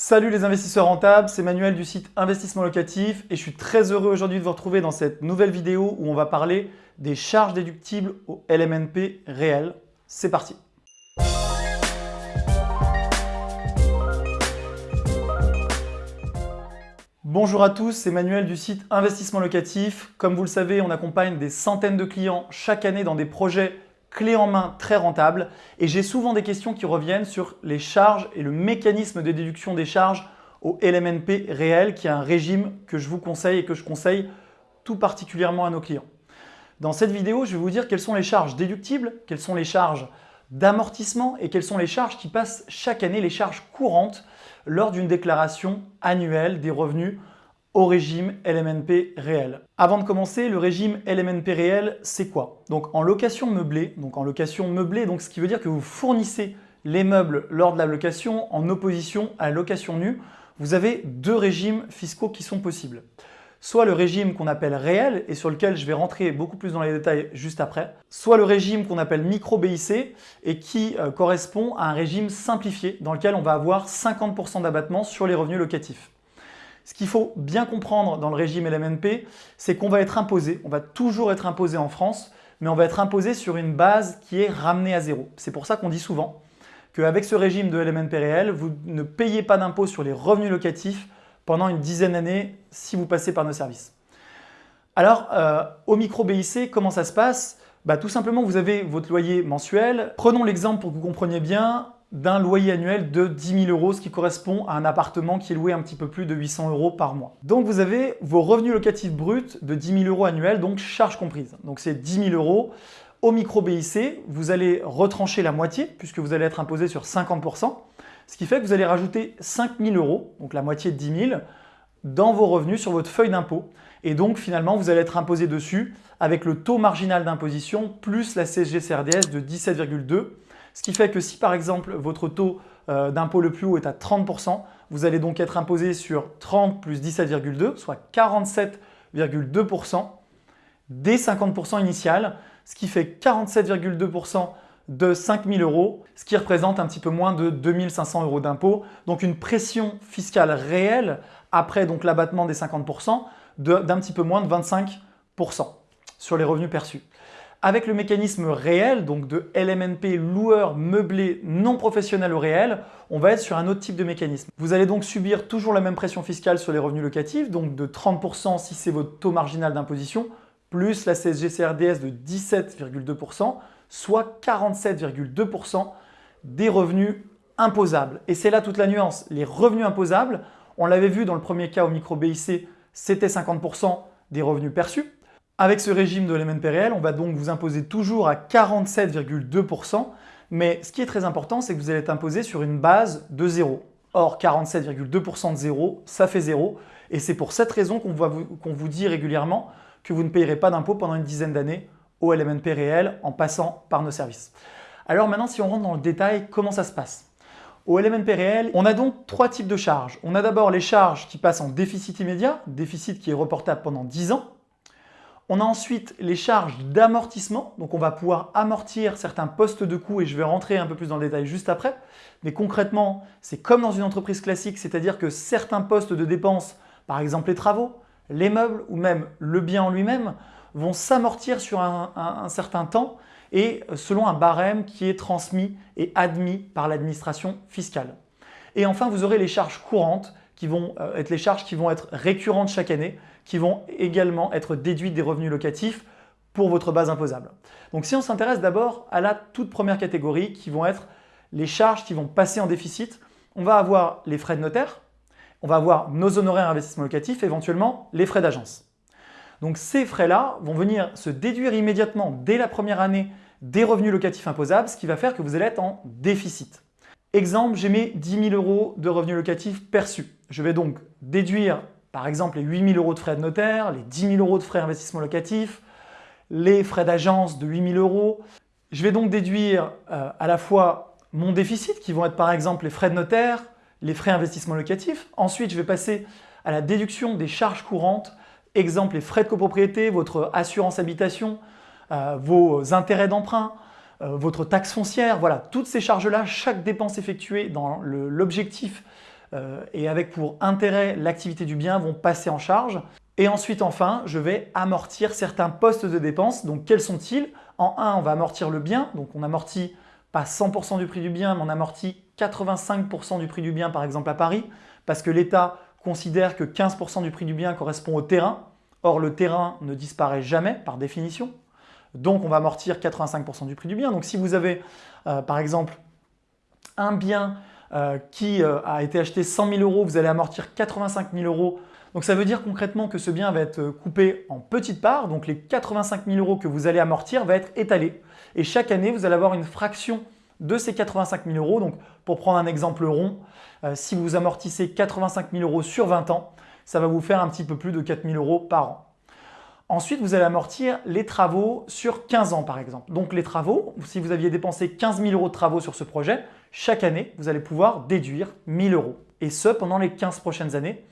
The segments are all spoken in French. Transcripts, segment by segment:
Salut les investisseurs rentables, c'est Manuel du site Investissement Locatif et je suis très heureux aujourd'hui de vous retrouver dans cette nouvelle vidéo où on va parler des charges déductibles au LMNP réel. C'est parti Bonjour à tous, c'est Manuel du site Investissement Locatif. Comme vous le savez, on accompagne des centaines de clients chaque année dans des projets clé en main très rentable et j'ai souvent des questions qui reviennent sur les charges et le mécanisme de déduction des charges au LMNP réel qui est un régime que je vous conseille et que je conseille tout particulièrement à nos clients. Dans cette vidéo, je vais vous dire quelles sont les charges déductibles, quelles sont les charges d'amortissement et quelles sont les charges qui passent chaque année, les charges courantes lors d'une déclaration annuelle des revenus au régime LMNP réel. Avant de commencer, le régime LMNP réel, c'est quoi? Donc en location meublée, donc en location meublée, ce qui veut dire que vous fournissez les meubles lors de la location en opposition à la location nue, vous avez deux régimes fiscaux qui sont possibles. Soit le régime qu'on appelle réel et sur lequel je vais rentrer beaucoup plus dans les détails juste après, soit le régime qu'on appelle micro-BIC et qui euh, correspond à un régime simplifié dans lequel on va avoir 50% d'abattement sur les revenus locatifs. Ce qu'il faut bien comprendre dans le régime LMNP, c'est qu'on va être imposé, on va toujours être imposé en France, mais on va être imposé sur une base qui est ramenée à zéro. C'est pour ça qu'on dit souvent qu'avec ce régime de LMNP réel, vous ne payez pas d'impôt sur les revenus locatifs pendant une dizaine d'années si vous passez par nos services. Alors, euh, au micro BIC, comment ça se passe? Bah, Tout simplement, vous avez votre loyer mensuel. Prenons l'exemple pour que vous compreniez bien d'un loyer annuel de 10 000 euros, ce qui correspond à un appartement qui est loué un petit peu plus de 800 euros par mois. Donc vous avez vos revenus locatifs bruts de 10 000 euros annuels, donc charges comprises. Donc c'est 10 000 euros. Au micro BIC, vous allez retrancher la moitié puisque vous allez être imposé sur 50%, ce qui fait que vous allez rajouter 5 000 euros, donc la moitié de 10 000, dans vos revenus sur votre feuille d'impôt. Et donc finalement, vous allez être imposé dessus avec le taux marginal d'imposition plus la CSG-CRDS de 17,2 ce qui fait que si par exemple votre taux euh, d'impôt le plus haut est à 30%, vous allez donc être imposé sur 30 plus 17,2, soit 47,2% des 50% initiales, ce qui fait 47,2% de 5 000 euros, ce qui représente un petit peu moins de 2 500 euros d'impôt. Donc une pression fiscale réelle après l'abattement des 50% d'un petit peu moins de 25% sur les revenus perçus. Avec le mécanisme réel, donc de LMNP loueur meublé non professionnel au réel, on va être sur un autre type de mécanisme. Vous allez donc subir toujours la même pression fiscale sur les revenus locatifs, donc de 30% si c'est votre taux marginal d'imposition, plus la CSG-CRDS de 17,2%, soit 47,2% des revenus imposables. Et c'est là toute la nuance. Les revenus imposables, on l'avait vu dans le premier cas au micro BIC, c'était 50% des revenus perçus. Avec ce régime de l'MNP réel, on va donc vous imposer toujours à 47,2%, mais ce qui est très important, c'est que vous allez être imposé sur une base de zéro. Or, 47,2% de zéro, ça fait zéro, et c'est pour cette raison qu'on vous, dit régulièrement que vous ne payerez pas d'impôt pendant une dizaine d'années au LMNP réel en passant par nos services. Alors maintenant, si on rentre dans le détail, comment ça se passe? Au LMNP réel, on a donc trois types de charges. On a d'abord les charges qui passent en déficit immédiat, déficit qui est reportable pendant 10 ans. On a ensuite les charges d'amortissement, donc on va pouvoir amortir certains postes de coûts et je vais rentrer un peu plus dans le détail juste après. Mais concrètement, c'est comme dans une entreprise classique, c'est-à-dire que certains postes de dépenses, par exemple les travaux, les meubles ou même le bien en lui-même, vont s'amortir sur un, un, certain temps et selon un barème qui est transmis et admis par l'administration fiscale. Et enfin, vous aurez les charges courantes qui vont euh, être les charges qui vont être récurrentes chaque année, qui vont également être déduites des revenus locatifs pour votre base imposable. Donc si on s'intéresse d'abord à la toute première catégorie qui vont être les charges qui vont passer en déficit, on va avoir les frais de notaire, on va avoir nos honoraires investissement locatif, éventuellement les frais d'agence. Donc ces frais-là vont venir se déduire immédiatement dès la première année des revenus locatifs imposables, ce qui va faire que vous allez être en déficit. Exemple, j'ai mes 10 000 euros de revenus locatifs perçus. Je vais donc déduire par exemple les 8 000 euros de frais de notaire, les 10 000 euros de frais d'investissement locatif, les frais d'agence de 8 000 euros. Je vais donc déduire euh, à la fois mon déficit qui vont être par exemple les frais de notaire, les frais d'investissement locatif. Ensuite, je vais passer à la déduction des charges courantes, exemple les frais de copropriété, votre assurance habitation, euh, vos intérêts d'emprunt, euh, votre taxe foncière, voilà, toutes ces charges-là, chaque dépense effectuée dans l'objectif euh, et avec pour intérêt l'activité du bien vont passer en charge. Et ensuite, enfin, je vais amortir certains postes de dépenses. Donc, quels sont-ils? En 1, on va amortir le bien. Donc, on amortit pas 100% du prix du bien, mais on amortit 85% du prix du bien, par exemple à Paris, parce que l'État considère que 15% du prix du bien correspond au terrain. Or, le terrain ne disparaît jamais par définition. Donc, on va amortir 85% du prix du bien. Donc, si vous avez, euh, par exemple, un bien euh, qui euh, a été acheté 100 000 euros, vous allez amortir 85 000 euros. Donc, ça veut dire concrètement que ce bien va être coupé en petites parts. Donc, les 85 000 euros que vous allez amortir va être étalé. Et chaque année, vous allez avoir une fraction de ces 85 000 euros. Donc, pour prendre un exemple rond, si vous amortissez 85 000 euros sur 20 ans, ça va vous faire un petit peu plus de 4 000 euros par an. Ensuite, vous allez amortir les travaux sur 15 ans par exemple. Donc les travaux, si vous aviez dépensé 15 000 euros de travaux sur ce projet, chaque année, vous allez pouvoir déduire 1000 euros. Et ce, pendant les 15 prochaines années.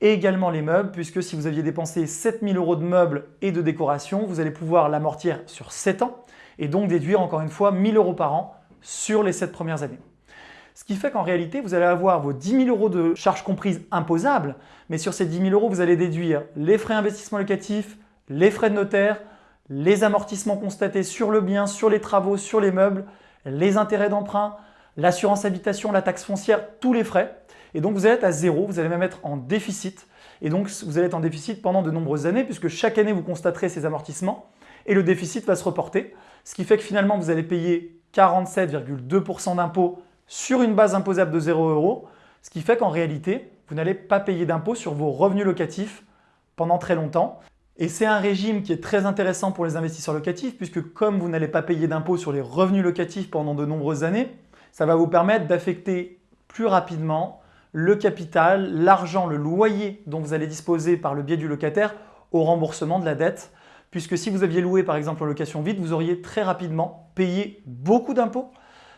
Et également les meubles, puisque si vous aviez dépensé 7 000 euros de meubles et de décoration, vous allez pouvoir l'amortir sur 7 ans et donc déduire encore une fois 1000 euros par an sur les 7 premières années. Ce qui fait qu'en réalité, vous allez avoir vos 10 000 euros de charges comprises imposables, mais sur ces 10 000 euros, vous allez déduire les frais d'investissement locatif, les frais de notaire, les amortissements constatés sur le bien, sur les travaux, sur les meubles, les intérêts d'emprunt, l'assurance habitation, la taxe foncière, tous les frais. Et donc, vous allez être à zéro, vous allez même être en déficit. Et donc, vous allez être en déficit pendant de nombreuses années puisque chaque année, vous constaterez ces amortissements et le déficit va se reporter. Ce qui fait que finalement, vous allez payer 47,2% d'impôts sur une base imposable de 0 euros, ce qui fait qu'en réalité, vous n'allez pas payer d'impôt sur vos revenus locatifs pendant très longtemps. Et c'est un régime qui est très intéressant pour les investisseurs locatifs puisque comme vous n'allez pas payer d'impôt sur les revenus locatifs pendant de nombreuses années, ça va vous permettre d'affecter plus rapidement le capital, l'argent, le loyer dont vous allez disposer par le biais du locataire au remboursement de la dette. Puisque si vous aviez loué par exemple en location vide, vous auriez très rapidement payé beaucoup d'impôts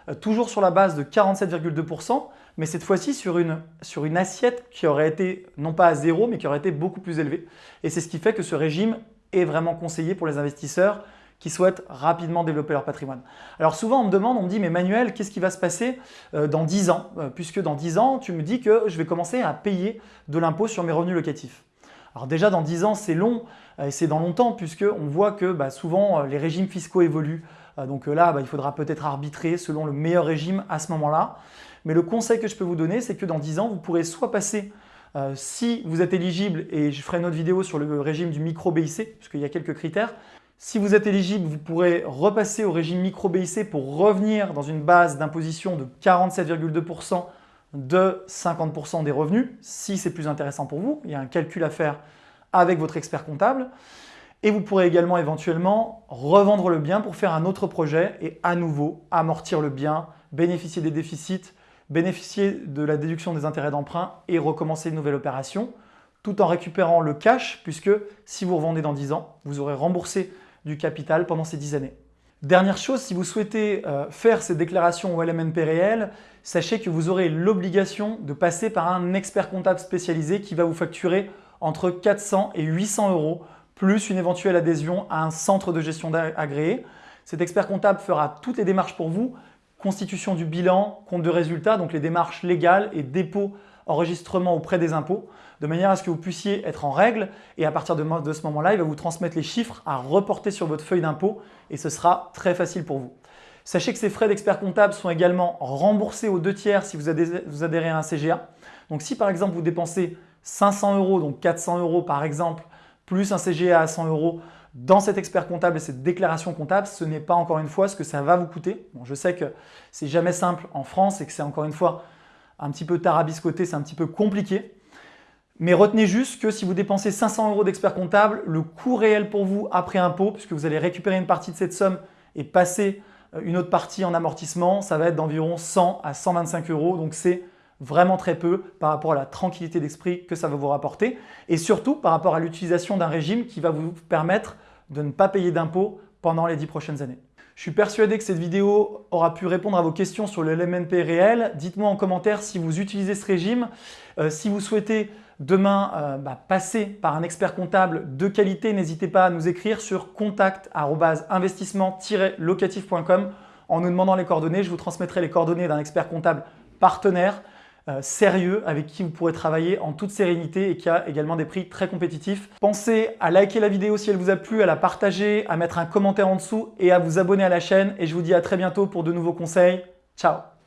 euh, toujours sur la base de 47,2%, mais cette fois-ci sur une, sur une assiette qui aurait été non pas à zéro, mais qui aurait été beaucoup plus élevée. Et c'est ce qui fait que ce régime est vraiment conseillé pour les investisseurs qui souhaitent rapidement développer leur patrimoine. Alors souvent on me demande, on me dit mais Manuel, qu'est-ce qui va se passer euh, dans 10 ans? Euh, Puisque dans 10 ans, tu me dis que je vais commencer à payer de l'impôt sur mes revenus locatifs. Alors déjà dans 10 ans c'est long et c'est dans longtemps puisque on voit que bah, souvent les régimes fiscaux évoluent. Euh, donc euh, là, bah, il faudra peut-être arbitrer selon le meilleur régime à ce moment-là. Mais le conseil que je peux vous donner, c'est que dans 10 ans, vous pourrez soit passer, euh, si vous êtes éligible, et je ferai une autre vidéo sur le régime du micro-BIC, puisqu'il y a quelques critères, si vous êtes éligible, vous pourrez repasser au régime micro-BIC pour revenir dans une base d'imposition de 47,2% de 50% des revenus, si c'est plus intéressant pour vous. Il y a un calcul à faire avec votre expert comptable. Et vous pourrez également éventuellement revendre le bien pour faire un autre projet et à nouveau amortir le bien, bénéficier des déficits, bénéficier de la déduction des intérêts d'emprunt et recommencer une nouvelle opération tout en récupérant le cash puisque si vous revendez dans 10 ans, vous aurez remboursé du capital pendant ces 10 années. Dernière chose, si vous souhaitez euh, faire ces déclarations au LMNP réel, sachez que vous aurez l'obligation de passer par un expert comptable spécialisé qui va vous facturer entre 400 et 800 euros plus une éventuelle adhésion à un centre de gestion agréé. Cet expert comptable fera toutes les démarches pour vous, constitution du bilan, compte de résultats, donc les démarches légales et dépôt, enregistrement auprès des impôts, de manière à ce que vous puissiez être en règle et à partir de, ce moment-là, il va vous transmettre les chiffres à reporter sur votre feuille d'impôt et ce sera très facile pour vous. Sachez que ces frais d'expert comptable sont également remboursés aux deux tiers si vous adhérez à un CGA. Donc si par exemple vous dépensez 500 euros, donc 400 euros par exemple, plus un CGA à 100 euros dans cet expert comptable et cette déclaration comptable, ce n'est pas encore une fois ce que ça va vous coûter. Bon, je sais que c'est jamais simple en France et que c'est encore une fois un petit peu tarabiscoté, c'est un petit peu compliqué. Mais retenez juste que si vous dépensez 500 euros d'expert comptable, le coût réel pour vous après impôt, puisque vous allez récupérer une partie de cette somme et passer euh, une autre partie en amortissement, ça va être d'environ 100 à 125 euros. Donc c'est vraiment très peu par rapport à la tranquillité d'esprit que ça va vous rapporter et surtout par rapport à l'utilisation d'un régime qui va vous permettre de ne pas payer d'impôts pendant les 10 prochaines années. Je suis persuadé que cette vidéo aura pu répondre à vos questions sur le LMNP réel. Dites-moi en commentaire si vous utilisez ce régime, euh, si vous souhaitez demain euh, bah, passer par un expert comptable de qualité, n'hésitez pas à nous écrire sur contact.investissement-locatif.com en nous demandant les coordonnées. Je vous transmettrai les coordonnées d'un expert comptable partenaire sérieux avec qui vous pourrez travailler en toute sérénité et qui a également des prix très compétitifs. Pensez à liker la vidéo si elle vous a plu, à la partager, à mettre un commentaire en dessous et à vous abonner à la chaîne. Et je vous dis à très bientôt pour de nouveaux conseils. Ciao